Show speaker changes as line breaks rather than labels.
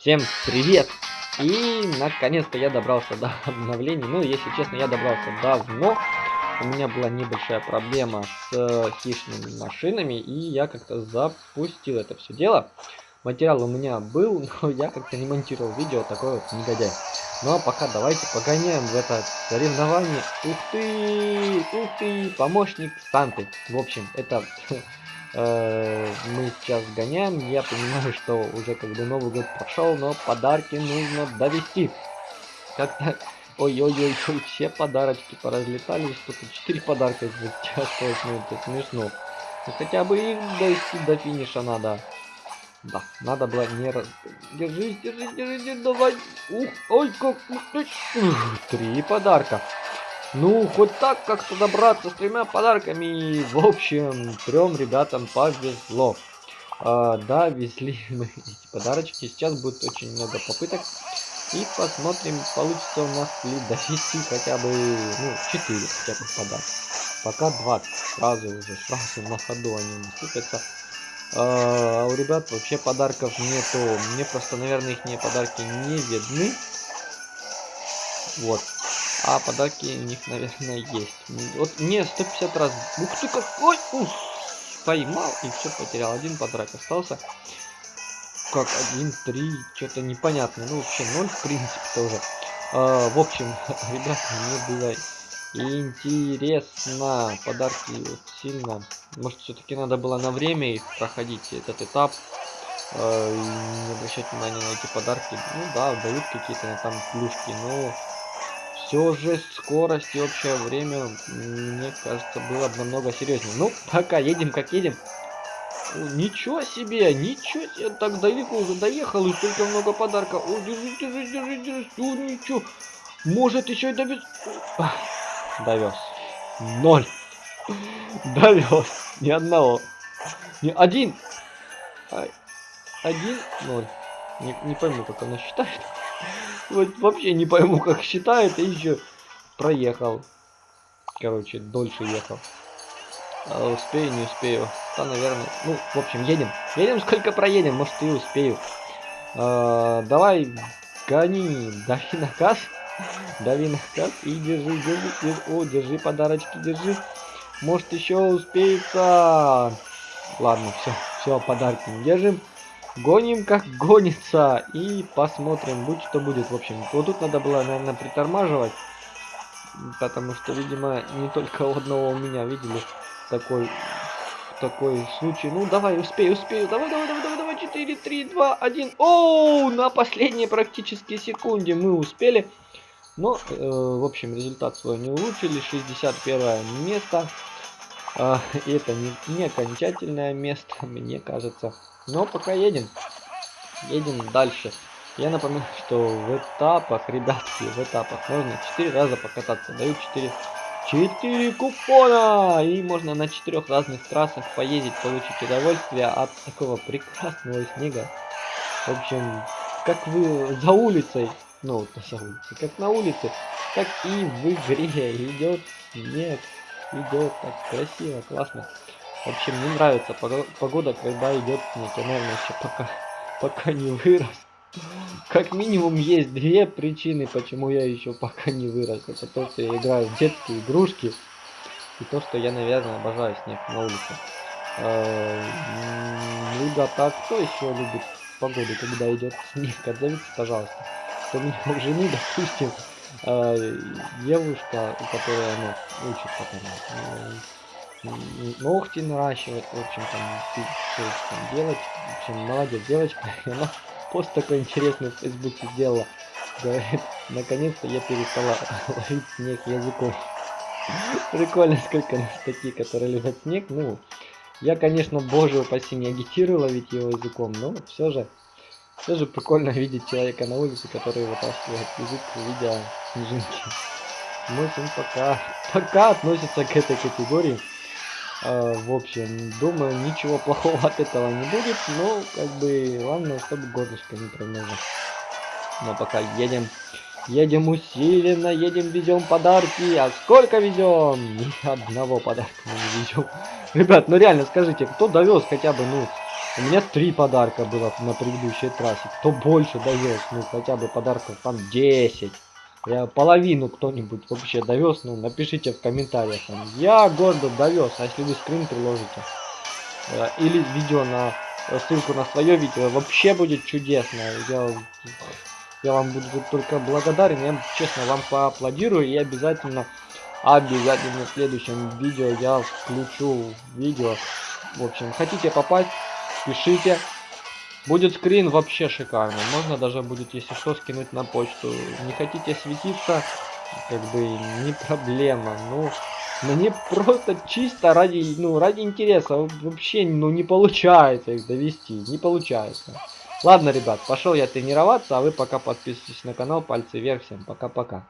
Всем привет! И наконец-то я добрался до обновлений. Ну, если честно, я добрался давно. У меня была небольшая проблема с э, хищными машинами, и я как-то запустил это все дело. Материал у меня был, но я как-то не монтировал видео, такой вот негодяй. Ну а пока давайте погоняем в это соревнование. Ух ты! Ух ты! Помощник Санты. В общем, это мы сейчас гоняем. Я понимаю, что уже как бы Новый год прошел, но подарки нужно довести. Как-то... Ой-ой-ой, все подарочки поразлетались. Только 4 подарка 28 минут. Это смешно. Ну хотя бы их довести до финиша надо. Да, надо было не раз... Держись, держись, держись, давай. Ух, ой, как... Три подарка. Ну, хоть так как-то добраться с тремя подарками. В общем, трем ребятам повезло. А, да, везли эти подарочки. Сейчас будет очень много попыток. И посмотрим, получится у нас ли довести хотя бы, ну, 4 хотя бы подарка. Пока 20. Сразу уже, сразу на ходу они наступятся. А, а у ребят вообще подарков нету. Мне просто, наверное, их подарки не видны. Вот. А подарки у них, наверное, есть. Вот мне 150 раз. Ух ты какой! Ух! Поймал и все потерял. Один подарок остался. Как один, три, что-то непонятно. Ну вообще ноль в принципе тоже. А, в общем, ребята, мне было интересно. Подарки вот сильно. Может все-таки надо было на время их проходить, этот этап. А, и не обращать внимания на эти подарки. Ну да, дают какие-то там плюшки, но все же скорость и общее время, мне кажется, было намного серьезнее. Ну, пока едем как едем. Ничего себе, ничего себе, так далеко уже доехал, и столько много подарков. О, держи, держи, держи, держи, о, ничего. Может, еще и довез. Довез. Ноль. Довез. Ни одного. Ни один. Один, ноль. Не, не пойму, как она считает. Вот вообще не пойму, как считает, и еще проехал. Короче, дольше ехал. А успею, не успею. Да, наверное. Ну, в общем, едем. Едем, сколько проедем, может и успею. А, давай, гони, дави наказ. Дави наказ и держи, держи, держи. О, держи подарочки, держи. Может еще успеется. Ладно, все, все, подарки не держим. Гоним как гонится. И посмотрим, будь что будет. В общем, вот тут надо было, наверное, притормаживать. Потому что, видимо, не только у одного у меня видели такой такой случай. Ну, давай, успею, успею. Давай, давай, давай, давай, давай. 4, 3, 2, 1. Оу, на последней практически секунде мы успели. Но, э, в общем, результат свой не улучшили. 61 место. Э, это не, не окончательное место, мне кажется. Но пока едем. Едем дальше. Я напоминаю, что в этапах, ребятки, в этапах можно 4 раза покататься. Дают 4, 4 купона! И можно на 4 разных трассах поездить, получить удовольствие от такого прекрасного снега. В общем, как вы за улицей, ну, за улицей, как на улице, так и в игре идет снег. Идет так красиво, классно. В общем, мне нравится погода, когда идет снег. Наверное, еще пока, пока не вырос. Как минимум есть две причины, почему я еще пока не вырос. Это то, что я играю в детские игрушки. И то, что я, наверное, обожаю снег на улице. Э, либо так, кто еще любит погоду, когда идет снег? Отзовитесь, пожалуйста. Кто меня у жены, допустим, э, девушка, которая, ну, учит потом ногти наращивать, в общем, там, все там делать. В общем, молодец девочка. И она пост такой интересный в Фейсбуке сделала. Говорит, наконец-то я перестала ловить снег языком. Прикольно, сколько на статьи, которые любят снег. Ну, я, конечно, боже упаси, не агитирую ловить его языком, но все же, все же прикольно видеть человека на улице, который вытаскивает язык, видя снежинки. Мы с пока, пока относится к этой категории. А, в общем, думаю, ничего плохого от этого не будет, но как бы главное, чтобы горлышко не промыло. Но пока едем, едем усиленно, едем, везем подарки. А сколько везем? Ни одного подарка не везем. Ребят, ну реально скажите, кто довез хотя бы, ну, У меня три подарка было на предыдущей трассе. Кто больше довез, ну хотя бы подарков там 10. Я половину кто-нибудь вообще довез, ну напишите в комментариях. Там, я гордо довез, а если вы скрин приложите. Э, или видео на э, ссылку на свое видео, вообще будет чудесно. Я, я вам буду только благодарен, я честно вам поаплодирую и обязательно, обязательно в следующем видео я включу видео. В общем, хотите попасть, пишите. Будет скрин вообще шикарный. Можно даже будет, если что, скинуть на почту. Не хотите светиться, как бы не проблема. Ну, мне просто чисто ради, ну, ради интереса. Вообще, ну, не получается их довести. Не получается. Ладно, ребят, пошел я тренироваться, а вы пока подписывайтесь на канал. Пальцы вверх. Всем пока-пока.